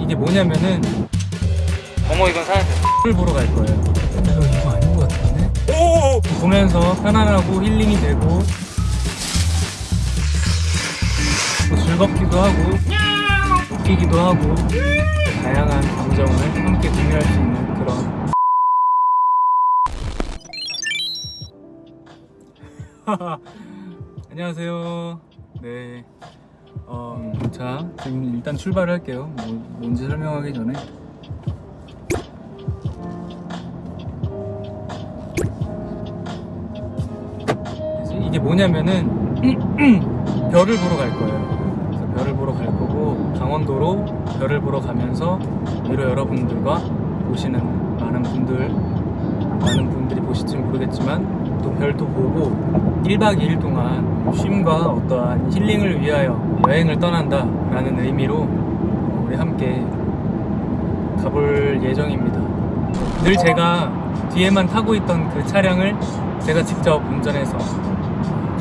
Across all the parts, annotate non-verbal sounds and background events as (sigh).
이게 뭐냐면은 어머 이건 사야 돼. 를 보러 갈 거예요. 이거 이거 아닌 것 같은데? 오! 보면서 편안하고 힐링이 되고 또 즐겁기도 하고 웃기기도 하고 다양한 감정을 함께 공유할 수 있는 그런 (laughs) 안녕하세요. 네. 어, 자, 지금 일단 출발을 할게요. 뭐, 뭔지 설명하기 전에. 이게 뭐냐면은 (clears throat) 별을 보러 갈 거예요. 그래서 별을 보러 갈 거고 강원도로 별을 보러 가면서 위로 여러분들과 보시는 많은 분들 많은 분들이 보실지 모르겠지만 또 별도 보고 1박 2일 동안 쉼과 어떠한 힐링을 위하여 여행을 떠난다 라는 의미로 우리 함께 가볼 예정입니다. 늘 제가 뒤에만 타고 있던 그 차량을 제가 직접 운전해서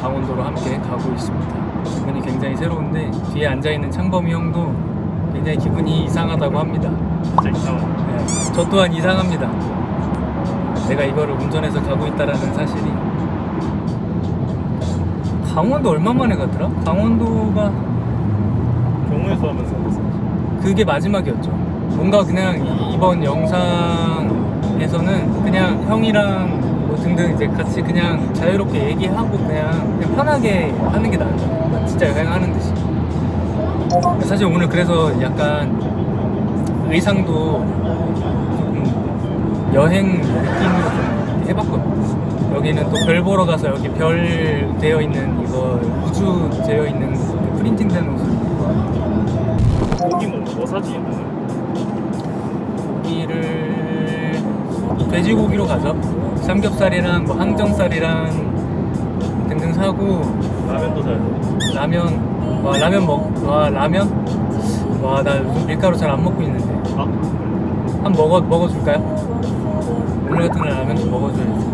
강원도로 함께 가고 있습니다. 기분이 굉장히 새로운데 뒤에 앉아있는 창범이 형도 굉장히 기분이 이상하다고 합니다. 진짜 이상하다. 네, 저 또한 이상합니다. 내가 이거를 운전해서 가고 있다라는 사실이 강원도 얼마 만에 가더라? 강원도가 경우에서 하면서. 그게 마지막이었죠. 뭔가 그냥 이- 이번 영상에서는 그냥 형이랑 뭐 등등 이제 같이 그냥 자유롭게 얘기하고 그냥, 그냥 편하게 하는 게 나아요. 진짜 여행하는 듯이. 사실 오늘 그래서 약간 의상도 여행 느낌으로 좀 해봤거든요. 여기는 또 별 보러 가서 여기 별 되어 있는 이거 우주 되어 있는 그 프린팅된 옷을 입고 고기 뭐, 뭐 사지? 고기를 돼지고기로 가죠. 삼겹살이랑 뭐 항정살이랑 등등 사고 라면도 돼. 라면 와 라면 먹와 라면 와 나 요즘 밀가루 잘 안 먹고 있는데 아, 한번 먹어 먹어줄까요? 오늘 같은 날 라면 좀 먹어줘야지.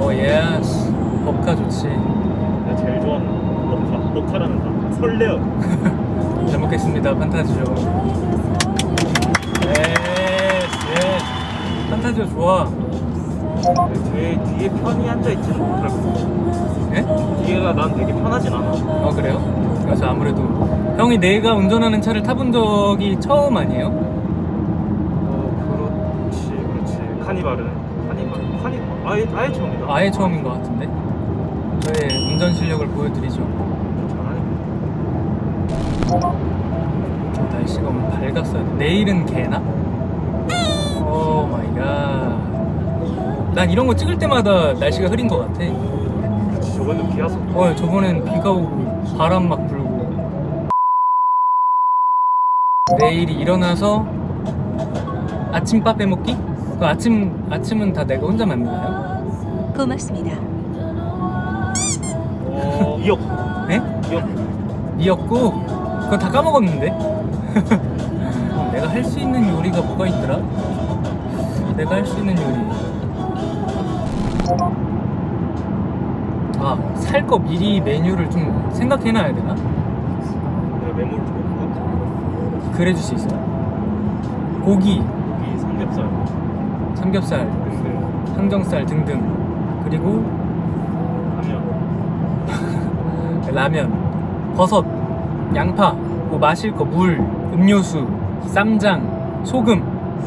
oh yes 법카 좋지. 내가 제일 좋아하는 녹화. 녹화라는 다. 설레어. (laughs) 잘 먹겠습니다 판타지오. yes yes 판타지오 좋아. 뒤에, 뒤에 편히 앉아있지는 못할. 예? 뒤에가 난 되게 편하진 않아. 어 그래요? 그래서 아무래도 형이 내가 운전하는 차를 타본 적이 처음 아니에요? 카니발은. 카니발. 카니, 아예, 아예 처음이다. 아예 처음인 것 같은데 저의 운전 실력을 보여드리죠 잘하네. 날씨가 오늘 밝았어요 내일은 개나? oh my god 난 이런 거 찍을 때마다 날씨가 흐린 것 같아 저번에 비 왔었고. 어 저번엔 비가 오고 바람 막 불고 내일이 일어나서 아침밥 빼먹기? 그 아침 아침은 다 내가 혼자 만드나요? 고맙습니다. 어, 미역. 네? 미역. 미역국? 그거 다 까먹었는데? (laughs) 내가 할 수 있는 요리가 뭐가 있더라? 내가 할 수 있는 요리 아, 살 거 미리 메뉴를 좀 생각해놔야 되나? 내가 메모를 좀 해볼까? 그래 줄 수 있어요? 고기, 이 삼겹살. 삼겹살, 항정살 등등 그리고. (laughs) 라면, 버섯, 양파, 뭐 마실 거, 물, 음료수, 쌈장, 소금,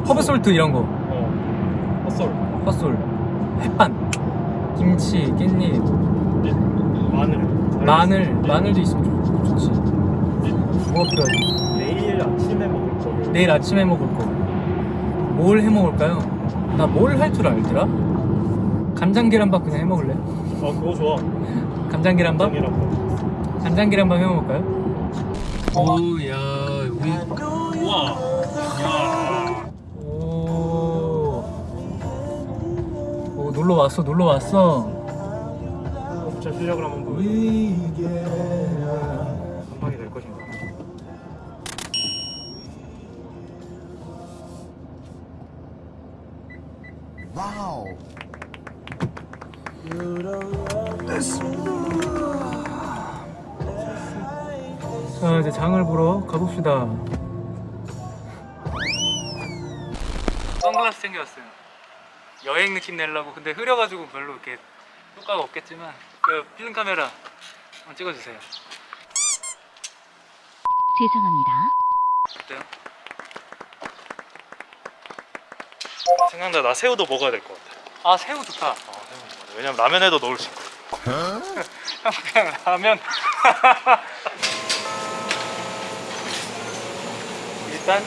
허브솔트 이런 거, 어. 헛솔. 헛솔, 햇반, 김치, 깻잎, 마늘. 마늘, 마늘도 있으면 좋, 좋지. 뭐가 필요하지? 내일 아침에 먹을 거를. 내일 아침에 먹을 거. 뭘 해 먹을까요? 나 뭘 할 줄 알더라? 간장 계란밥 그냥 해 먹을래? 어, 그거 좋아. 간장 계란밥? 간장 계란밥 해 먹을까요? 오야 여기 우와. 야. 오. 오 놀러 왔어 놀러 왔어. 제 실력을 한번 보여. 멋지다. 선글라스 챙겨왔어요. 여행 느낌 내려고. 근데 흐려가지고 별로 이렇게 효과가 없겠지만 그 필름 카메라 한번 찍어주세요. 죄송합니다. 어때요? 생각나 나 새우도 먹어야 될 것 같아. 아 새우 좋다. 아, 새우 좋다 왜냐면 라면에도 넣을 수 있고 형 (laughs) 그냥 라면. (laughs) 일단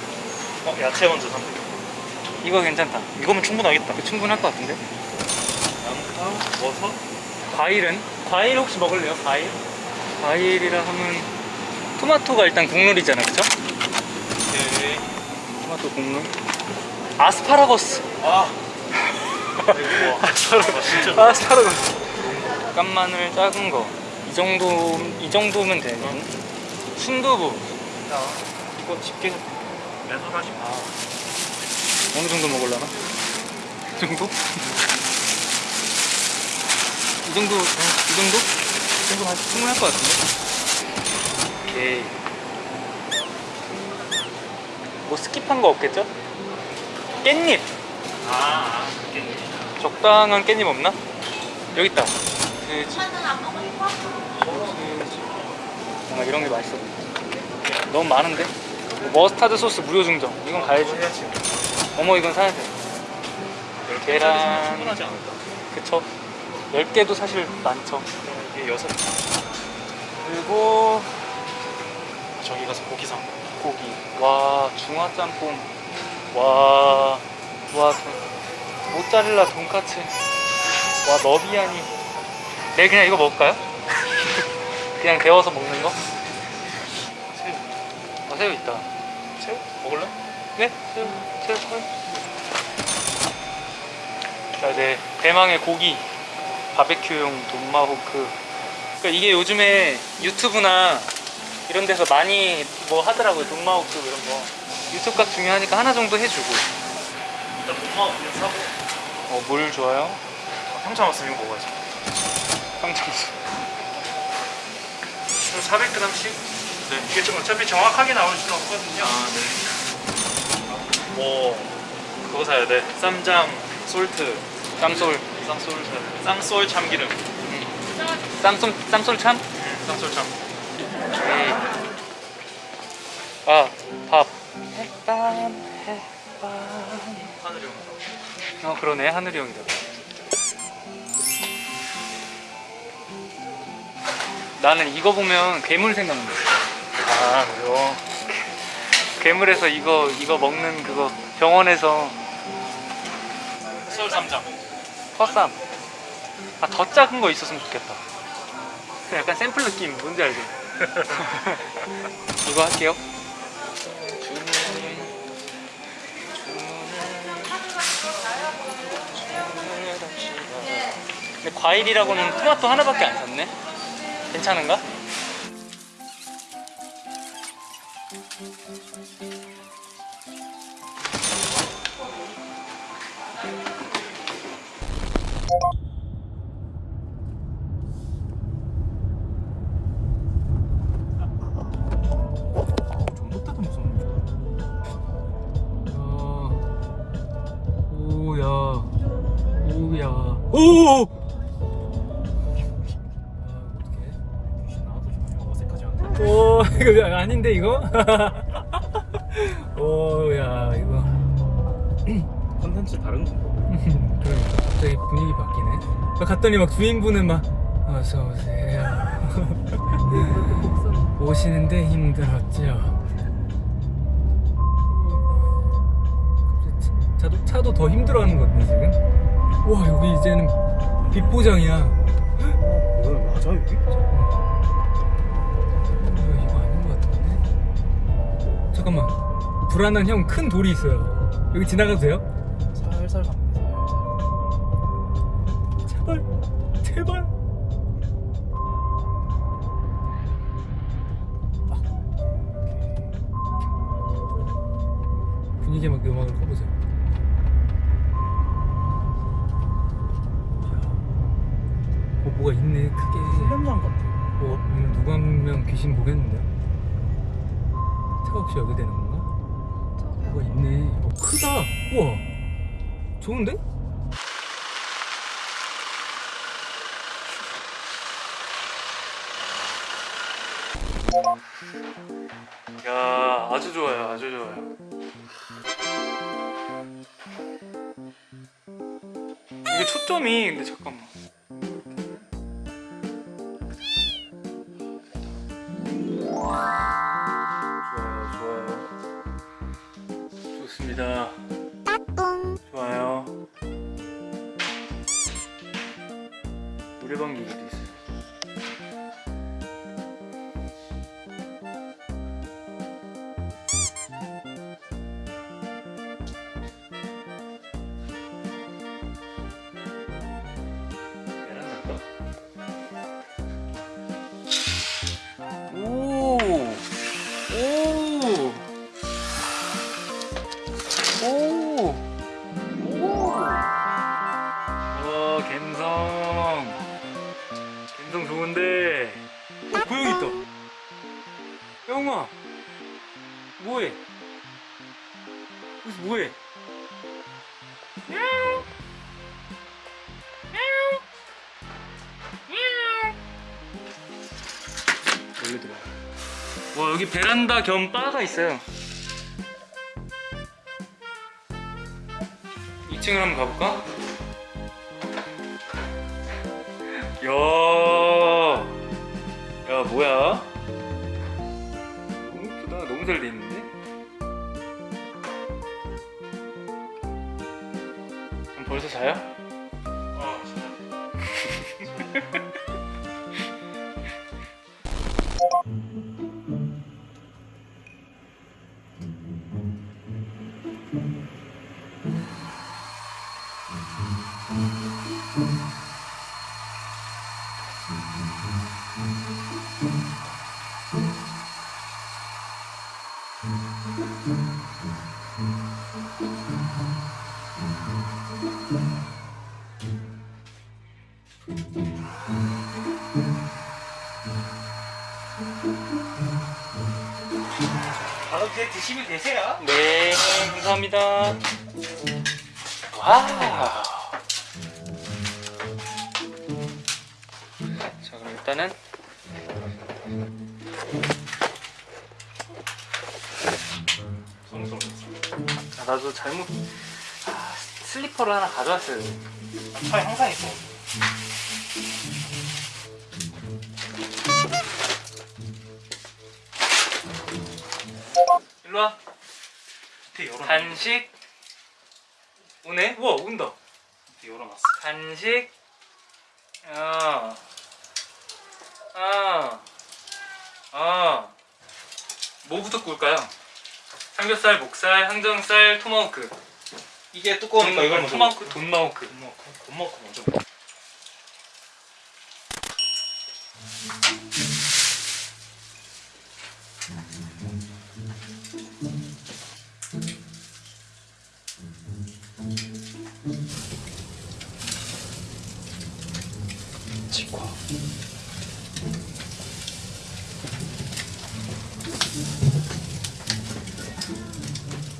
어, 야채 먼저 선택. 이거 괜찮다. 이거면 충분하겠다. 충분할 것 같은데? 양파, 버섯. 과일은? 과일 혹시 먹을래요? 과일? 과일이라 하면 토마토가 일단 국룰이잖아, 그쵸? 오케이. 토마토 국룰. 아스파라거스. 아. 아이고, 와. 진짜. 아스파라거스. 깐마늘 작은 거. 이 정도 이 정도면 돼. 순두부. 자, 이거 집게 매소라시. 아 어느 정도 먹을라나? 이 정도? 이 정도 어, 이 정도? 이 정도 한- 충분할 것 같은데. 오케이. 뭐 스킵한 거 없겠죠? 깻잎. 아, 아, 그게. 적당한 깻잎 없나? 여기 있다. 돼지. 소세지. 뭔가 이런 게 맛있어. 너무 많은데? 뭐 머스타드 소스 무료 증정. 이건 가야지. 어머 이건 사야 돼. 계란. 그쵸? 10개도 사실 많죠. 이게 여섯. 그리고 저기 가서 고기 사. 고기. 와, 중화 짬뽕. 와, 모짜렐라 돈까스. 와, 너비아니. 네, 그냥 이거 먹을까요? (laughs) 그냥 데워서 먹는 거? 새우. 아, 새우 있다. 새우? 먹을래? 네? 새우, 새우 컬. 자, 네. 대망의 고기. 바베큐용 돈마호크. 그러니까 이게 요즘에 유튜브나 이런 데서 많이 뭐 하더라고요. 돈마호크 이런 거. 유튜브 값 중요하니까 하나 정도 해주고. 일단 그냥 사고. 어, 물 좋아요? 평창 왔으면 이거 먹어야지. 평창수. 한 400g씩? 네. 이게 좀 어차피 정확하게 나올 수는 없거든요. 아, 네. 뭐 그거 사야 돼. 쌈장, 솔트, 쌈솔. 쌈솔, 쌈솔 참기름, 쌈솔, 쌈솔 참? 쌈솔 참. 오케이. 아, 밥. 햇밤, 햇밤. 하늘이 형. 어, 그러네. 하늘이 형이다. 나는 이거 보면 괴물 생각나. 아, 그래요. 괴물에서 이거 이거 먹는 그거 병원에서 술 쌈장. 헛쌈. 아더 작은 거 있었으면 좋겠다. 약간 샘플 느낌 뭔지 알죠? (laughs) 이거 할게요. 근데 과일이라고는 토마토 하나밖에 안 샀네. 괜찮은가? 오 이거 아닌데 이거? (laughs) 오야 이거. (clears throat) 컨텐츠 다른 거. (laughs) 그러니까 갑자기 분위기 바뀌네. 갔더니 막 주인분은 막 어서 오세요. (laughs) 오시는데 힘들었죠? 차도, 차도 더 힘들어하는 것 같네 지금. 와 여기 이제는 빛보장이야. 뭐야, 맞아, 여기? 불안한 형 큰 돌이 있어요 여기 지나가도 돼요? 살살 갑니다. 제발 제발 분위기 막 음악을 꺼보자 어 뭐가 있네 크게 훈련장 같아. 어 오늘 누가 한 명 귀신 보겠는데 차 없이 여기 되는 건가? 뭐가 있네. 어 크다. 우와. 좋은데? 야 아주 좋아요 아주 좋아요. 이게 초점이 근데 잠깐만 좋습니다. 좋아요. 노래방 기기 와, 여기 베란다 겸 바가 있어요. 2층을 한번 가볼까? 야, 야 뭐야? 너무 예쁘다. 너무 잘 돼 있는데? 벌써 자요? 바로 이제 드시면 되세요 네, 감사합니다. 와 나도 잘못 아, 슬리퍼를 하나 가져왔어요. 차에 항상 있어 일로 와. 밑에 열어놨어 간식 오네? 우와 온다. 열어놨어 간식 어. 어. 어. 뭐부터 구울까요? 삼겹살, 목살, 항정살, 토마호크. 이게 두꺼우니까 이걸 먼저 토마호크, 돈마호크. 돈 먹고 먼저 먹어.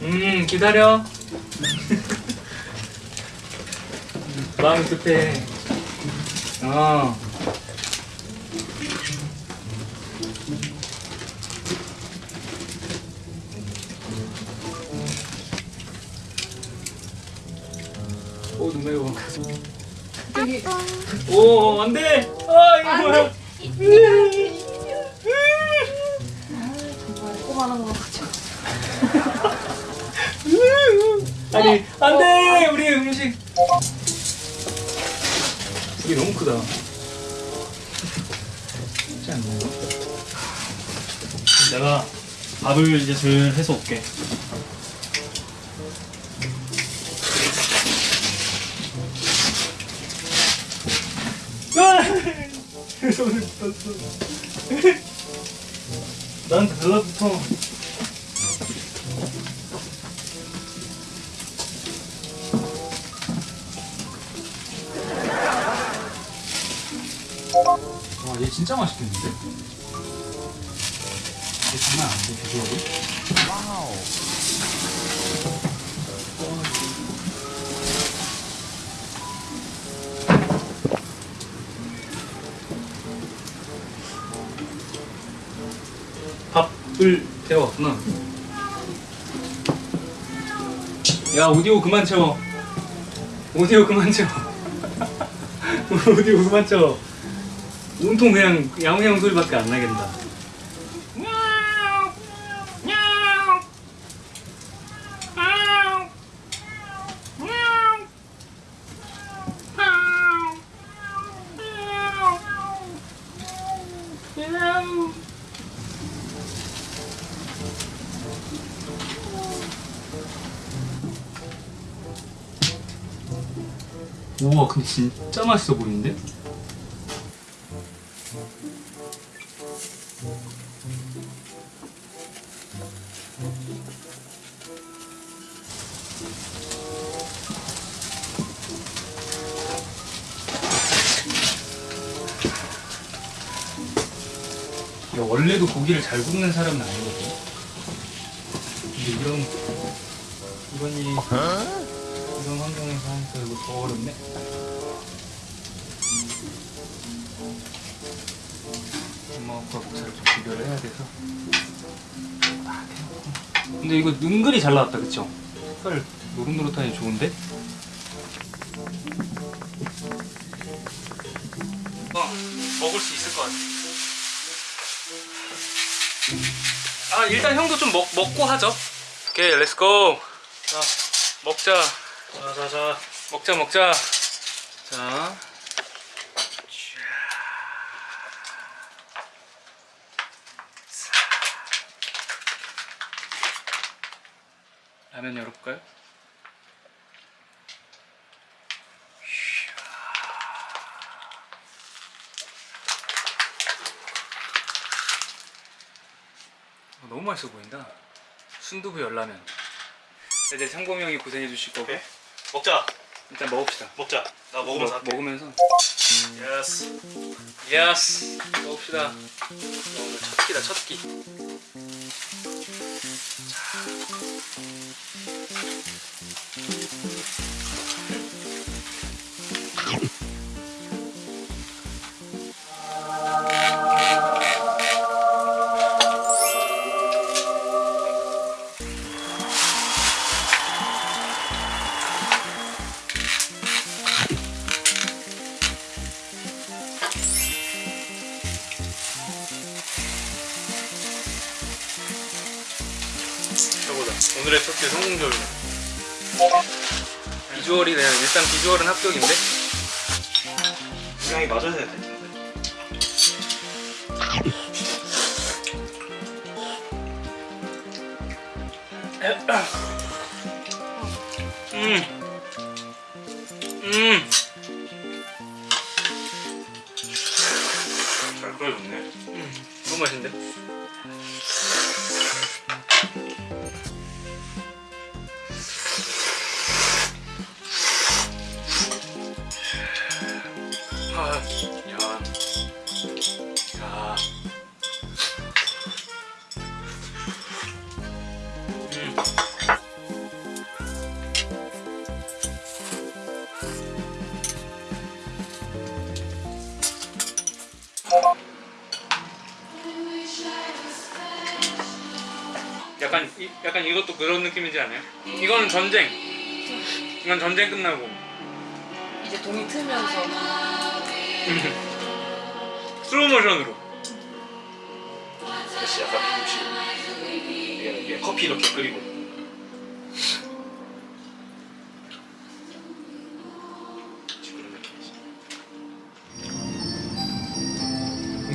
음 기다려. (laughs) 마음 급해. 어. 오, 눈 매워. 오, 안 돼! 아, 이거 뭐야? 정말 꼬마한 거 같죠? (laughs) 아니, 안 돼! 우리 음식. 이게 너무 크다. 쉽지 않나요? 내가 밥을 이제 슬 해서 올게 아! (laughs) 손에 붙었 얘 진짜 맛있겠는데? 이게 장난 아닌데 비주얼이? 와우. 밥을 데워왔구나. 야 오디오 그만 채워. 오디오 그만 채워. (laughs) 오디오 그만 채워. 온통 그냥 야옹야옹 소리밖에 안 나겠다. 우와 근데 진짜 맛있어 보이는데? 원래도 고기를 잘 굽는 사람은 아니거든. 근데 이런 이런 이 이런 환경에서 하니까 이거 더 어렵네. 엄마가 잘좀 비교를 해야 돼서. 아, 대놓고. 근데 이거 은근히 잘 나왔다, 그쵸? 색깔 노릇노릇하니 좋은데? 어, 먹을 수 있을 것 같아. 아, 일단 형도 좀 먹, 먹고 하죠. 오케이, 렛츠고. 자, 먹자. 자, 자, 자. 먹자 먹자 자 라면 열어볼까요? 너무 맛있어 보인다 순두부 열라면 이제 상범이 형이 고생해 주실 거고 오케이. 먹자. 일단 먹읍시다 먹자. 나 먹으면서 먹-. 먹으면서 yes. yes 먹읍시다 오늘 첫 끼다 첫끼 해보자. 오늘의 첫끼 성공적이네. 비주얼이 그냥 일단 비주얼은 합격인데 분량이 맞아야 될 텐데. 음. 음. 야. 음. 약간 이, 약간 이것도 그런 느낌이지 않아요? 이거는 전쟁. 이건 전쟁 끝나고 이제 동이 트면서 (laughs) 슬로우 모션으로. 역시 약간 이게 커피 이렇게 끓이고.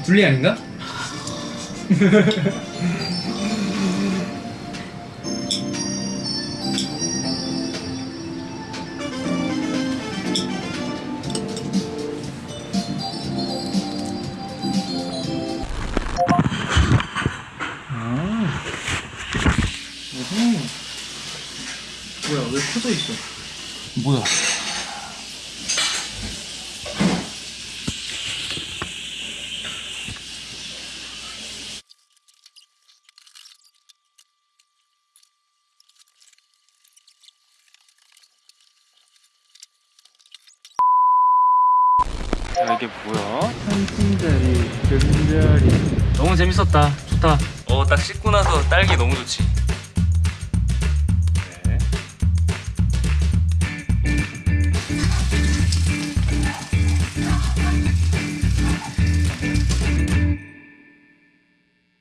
둘리 아닌가? (laughs) 뭐야?